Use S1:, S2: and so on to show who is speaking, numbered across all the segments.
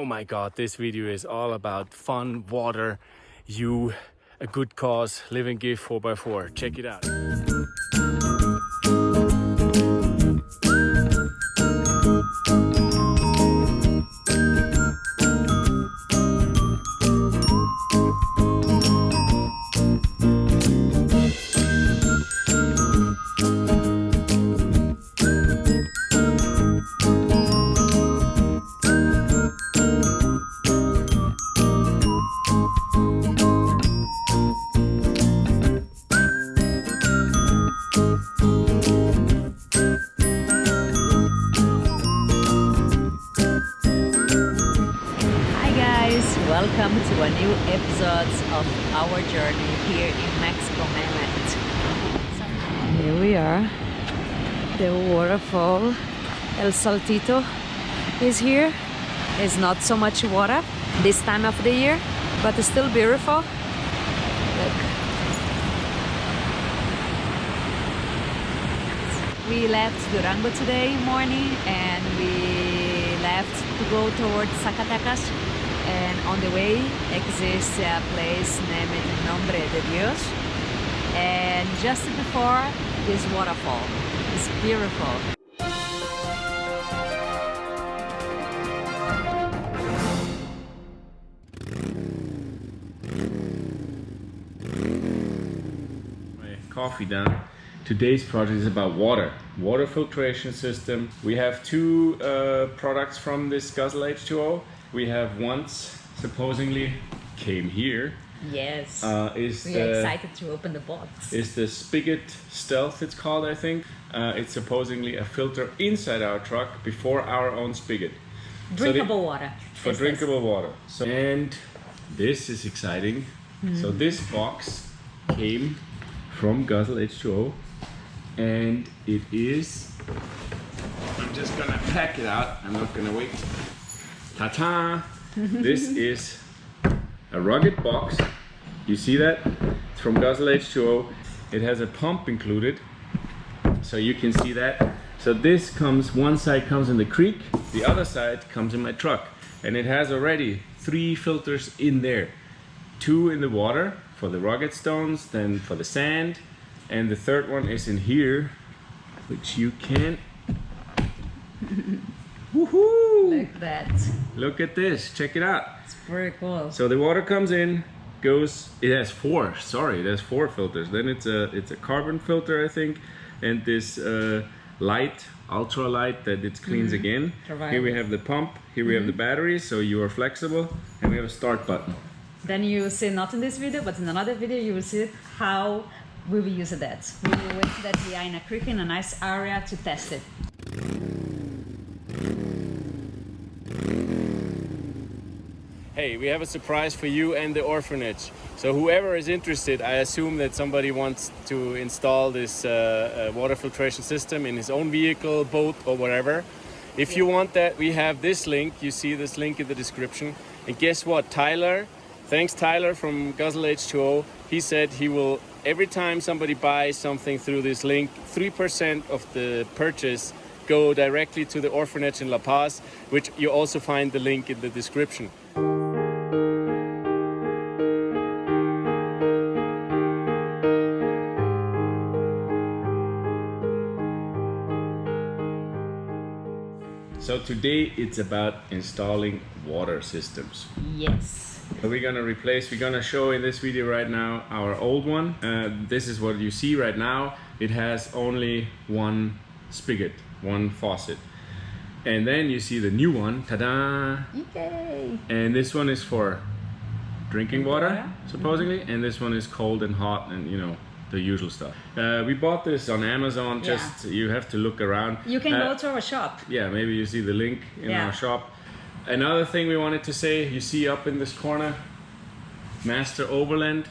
S1: oh my god, this video is all about fun, water, you, a good cause, living gift 4x4. Check it out.
S2: Waterfall El Saltito is here. It's not so much water this time of the year, but it's still beautiful. Look. We left Durango today morning and we left to go towards Zacatecas and on the way exists a place named Nombre de Dios and just before this waterfall. It's beautiful.
S1: Coffee done. Today's project is about water, water filtration system. We have two uh, products from this Guzzle H2O. We have once supposedly came here.
S2: Yes.
S1: Uh, is
S2: we
S1: the,
S2: are excited to open the box.
S1: is the Spigot Stealth, it's called, I think. Uh, it's supposedly a filter inside our truck before our own spigot. So the-
S2: Drinkable water.
S1: for
S2: Is this.
S1: drinkable water. So, and this is exciting. So this box came from Guzzle H2O and it is I'm just gonna pack it out. I'm not gonna wait. Ta-ta! this is a rugged box. You see that? It's from Guzzle H2O. It has a pump included. So you can see that. So this comes, one side comes in the creek, the other side comes in my truck. And it has already three filters in there. Two in the water for the rugged stones, then for the sand. And the third one is in here, which you can. Woohoo!
S2: Like that.
S1: Look at this, check it out.
S2: It's very cool.
S1: So the water comes in, goes. It has four. Sorry, it has four filters. Then it's a it's a carbon filter, I think, and this uh, light, ultra light that it cleans again. Here we have the pump. Here we have the battery, so you are flexible, and we have a start button.
S2: Then you will see not in this video, but in another video, you will see how we will use that. We will wait that we are in a creek in a nice area to test it.
S1: Hey, we have a surprise for you and the orphanage. So whoever is interested, I assume that somebody wants to install this uh, uh, water filtration system in his own vehicle, boat, or whatever. If you want that, we have this link. You see this link in the description. And guess what? Tyler, thanks Tyler from Guzzle H2O. He said he will, every time somebody buys something through this link, 3% of the purchase go directly to the orphanage in La Paz, which you also find the link in the description. So today it's about installing water systems.
S2: Yes.
S1: We're gonna replace, we're gonna show in this video right now our old one. Uh, this is what you see right now. It has only one spigot, one faucet. And then you see the new one, ta-da!
S2: Yay!
S1: And this one is for drinking water,
S2: water.
S1: supposedly, and this one is cold and hot and you know the usual stuff. Uh, we bought this on Amazon.
S2: Yeah.
S1: Just you have to look around.
S2: You can
S1: Uh,
S2: go to our shop.
S1: yeah, maybe you see the link in
S2: Yeah.
S1: our shop. Another thing we wanted to say, you see up in this corner, Master Overland.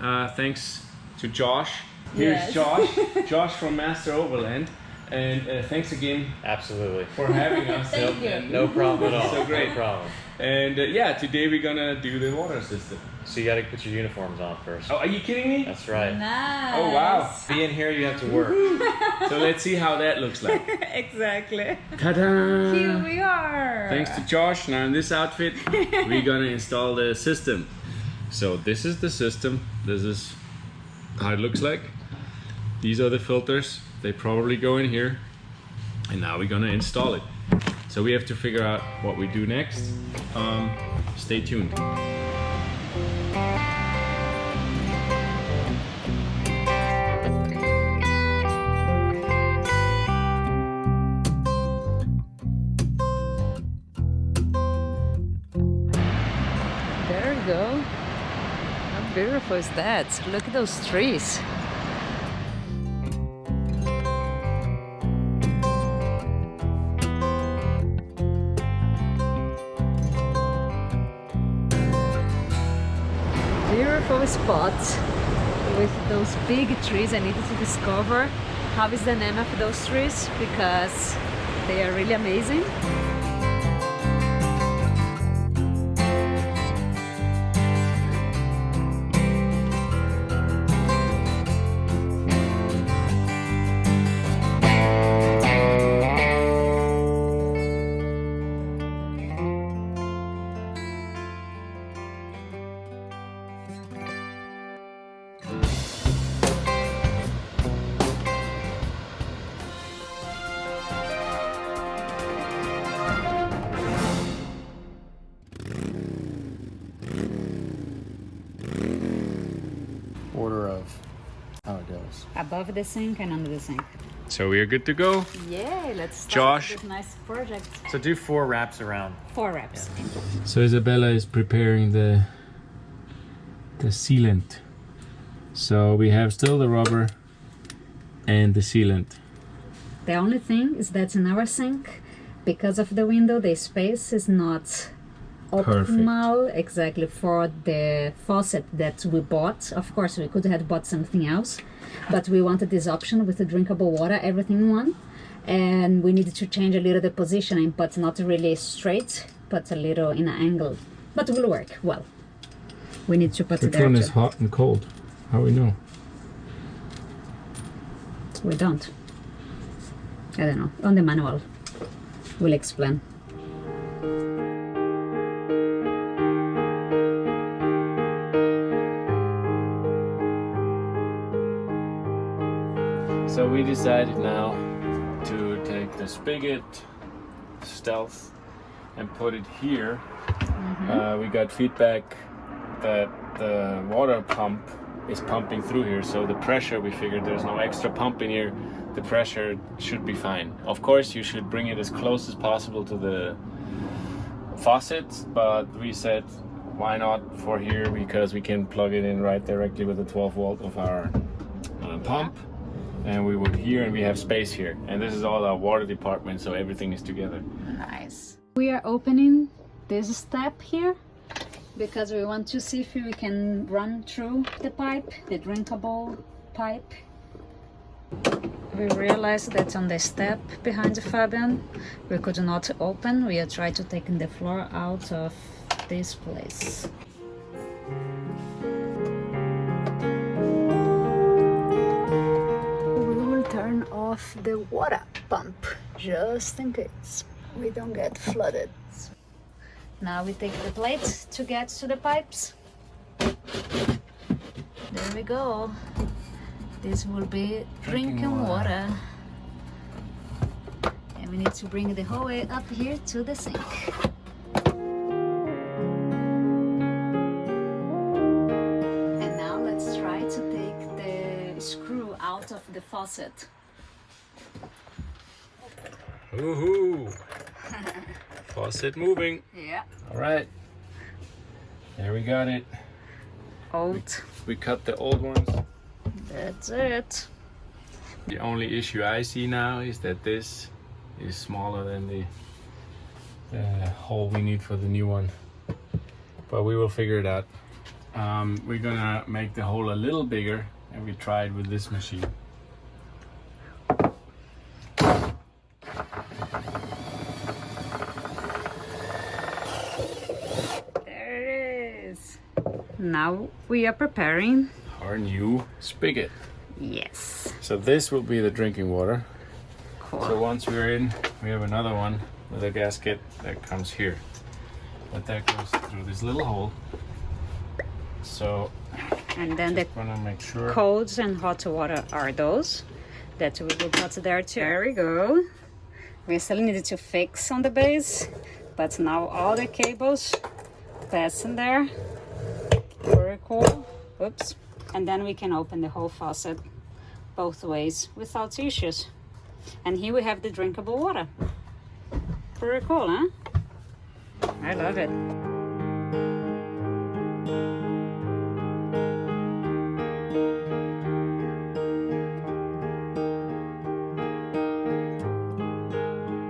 S1: Uh, thanks to Josh. Here's
S2: Yes.
S1: Josh. Josh from Master Overland. And uh, thanks again
S3: Absolutely.
S1: for having us.
S2: Thank you.
S3: No problem at all.
S1: So great.
S3: No problem.
S1: And uh, yeah, today we're gonna do the water system.
S3: So you got to put your uniforms on first.
S1: Oh, are you kidding me?
S3: That's right.
S2: Nice.
S1: Oh wow!
S3: Being here, you have to work.
S1: So let's see how that looks like.
S2: exactly.
S1: Ta-da!
S2: Here we are.
S1: Thanks to Josh. Now in this outfit, we're gonna install the system. So this is the system. This is how it looks like. These are the filters. They probably go in here. And now we're gonna install it. So we have to figure out what we do next. Um, stay tuned.
S2: Beautiful is that? Look at those trees. Beautiful spot with those big trees. I needed to discover how is the name of those trees because they are really amazing. Above the sink and under the sink.
S1: So we are good to go.
S2: Yeah, let's start
S1: Josh.
S2: this nice project.
S3: So do four wraps around.
S2: Four reps.
S1: So Isabella is preparing the the sealant. So we have still the rubber and the sealant.
S2: The only thing is that in our sink, because of the window, the space is not optimal exactly for the faucet that we bought. Of course, we could have bought something else, but we wanted this option with the drinkable water, everything in one. And we needed to change a little the positioning, but not really straight, but a little in an angle. But it will work well. We need to put it
S1: Which
S2: there
S1: one is hot and cold? How we know?
S2: We don't. I don't know. On the manual, we'll explain.
S1: We decided now to take the spigot stealth and put it here. Uh, we got feedback that the water pump is pumping through here, so the pressure we figured there's no extra pump in here. The pressure should be fine. Of course, you should bring it as close as possible to the faucet, but we said why not for here because we can plug it in right directly with the 12 volt of our uh, pump and we would here and we have space here and this is all our water department so everything is together
S2: Nice. We are opening this step here because we want to see if we can run through the pipe, the drinkable pipe. We realized that on the step behind the Fabian we could not open. We are trying to take the floor out of this place. Off the water pump just in case we don't get flooded. Now we take the plate to get to the pipes. There we go. This will be drinking, water. And we need to bring the whole way up here to the sink. And now let's try to take the screw out of the faucet.
S1: Woohoo! Faucet moving.
S2: Yeah.
S1: All right. There we got it.
S2: Old.
S1: We cut the old ones.
S2: That's it.
S1: The only issue I see now is that this is smaller than the, the hole we need for the new one. But we will figure it out. Um, we're gonna make the hole a little bigger and we try it with this machine.
S2: Now we are preparing.
S1: our new spigot.
S2: Yes.
S1: So this will be the drinking water.
S2: Cool.
S1: So once we're in, we have another one with a gasket that comes here. But that goes through this little hole. So
S2: and then the
S1: wanna make sure.
S2: cold and hot water are those that we will put there too. There we go. We still needed to fix on the base, but now all the cables pass in there. Very cool. Oops. And then we can open the whole faucet both ways without issues. And here we have the drinkable water. Pretty cool, huh? I love it.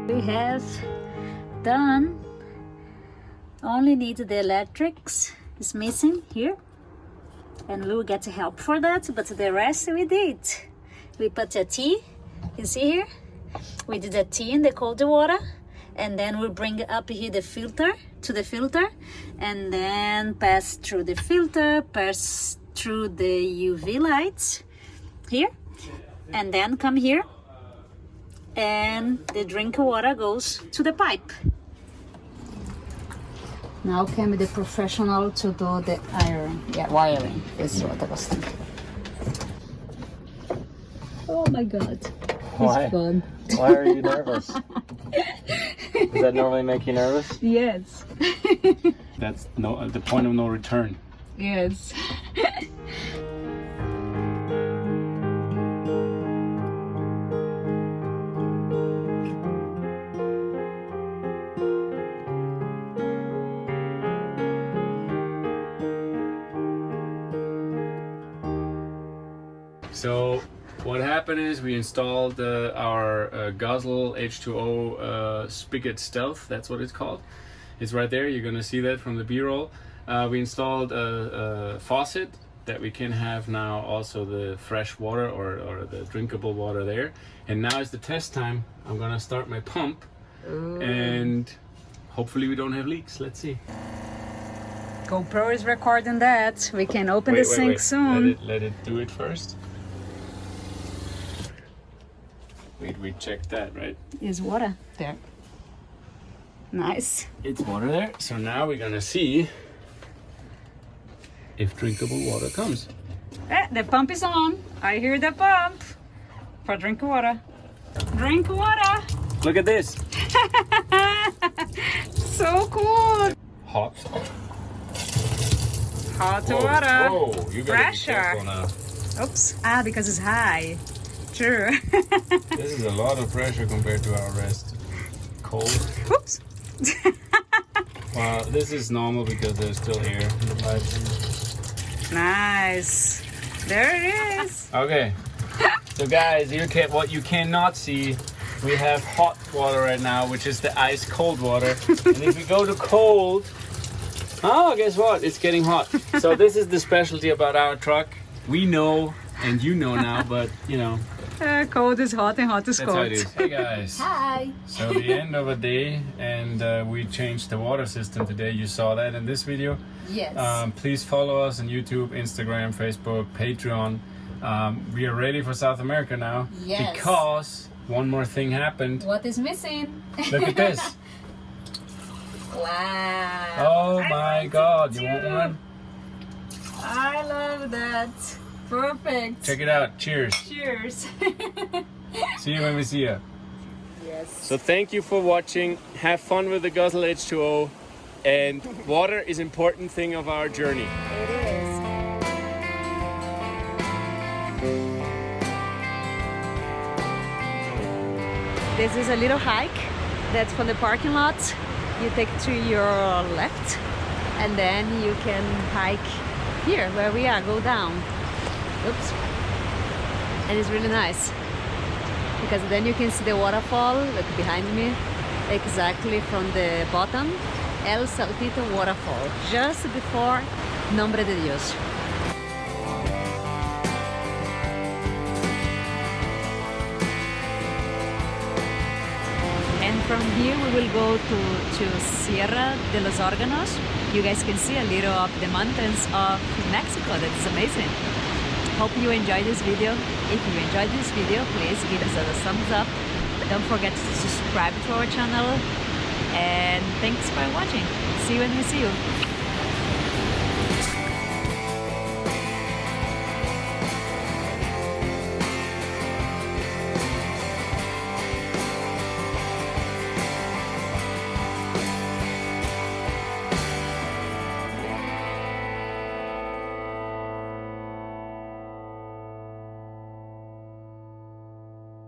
S2: we have done only need the electrics is missing here and will get help for that but the rest we did we put a tee you see here we did a tee in the cold water and then we bring up here the filter to the filter and then pass through the filter pass through the uv lights here and then come here and the drink water goes to the pipe. Now came the professional to do the iron, yeah, wiring. Is what I was thinking. Oh my god,
S3: Why?
S2: fun.
S3: Why are you nervous? Does that normally make you nervous?
S2: Yes,
S1: That's no the point of no return.
S2: yes.
S1: Installed uh, our uh, Guzzle H2O uh, Spigot Stealth. That's what it's called. It's right there. You're gonna see that from the B-roll. Uh, we installed a, a faucet that we can have now also the fresh water or, or the drinkable water there. And now is the test time. I'm gonna start my pump and hopefully we don't have leaks. Let's see.
S2: GoPro is recording that. We can open
S1: Wait,
S2: the
S1: wait,
S2: sink
S1: wait.
S2: soon.
S1: Let it, let it do it first. Wait, we checked that, right?
S2: Is water there? Nice.
S1: It's water there. So now we're gonna see if drinkable water comes.
S2: Eh, the pump is on. I hear the pump. For drink water. Drink water.
S1: Look at this.
S2: So cool.
S1: Hot.
S2: Hot
S1: Whoa,
S2: water.
S1: Whoa, you gotta
S2: Pressure.
S1: be now.
S2: Oops. Ah, because it's high. True.
S1: This is a lot of pressure compared to our rest. Cold.
S2: Oops.
S1: Well, this is normal because there's still air in the pipes.
S2: Nice. There it is.
S1: Okay. So guys, you can what you cannot see, we have hot water right now, which is the ice cold water. and if we go to cold, oh, guess what? It's getting hot. So this is the specialty about our truck. We know, and you know now, but you know,
S2: Uh, cold is hot and hot is
S1: that's how
S2: cold.
S1: it is. Hey guys.
S2: Hi.
S1: So the end of a day, and uh, we changed the water system today. You saw that in this video.
S2: Yes.
S1: Um, please follow us on YouTube, Instagram, Facebook, Patreon. Um, we are ready for South America now
S2: Yes.
S1: because one more thing happened.
S2: what is missing?
S1: Look at this.
S2: Wow.
S1: Oh
S2: I
S1: my
S2: want
S1: god, you want one?
S2: I love that. Perfect.
S1: Check it out. Cheers.
S2: Cheers.
S1: See you when we see you.
S2: yes.
S1: So thank you for watching. Have fun with the Guzzle H2O. And water is important thing of our journey.
S2: It is. This is a little hike that's from the parking lot. You take to your left and then you can hike here where we are, go down. Oops. And it's really nice because then you can see the waterfall, look behind me, exactly from the bottom. El Saltito waterfall, just before Nombre de Dios. And from here we will go to, to Sierra de los Órganos. You guys can see a little of the mountains of Mexico. That's amazing. Hope you enjoyed this video. If you enjoyed this video, please give us a thumbs up. Don't forget to subscribe to our channel. And thanks for watching. See you when we see you.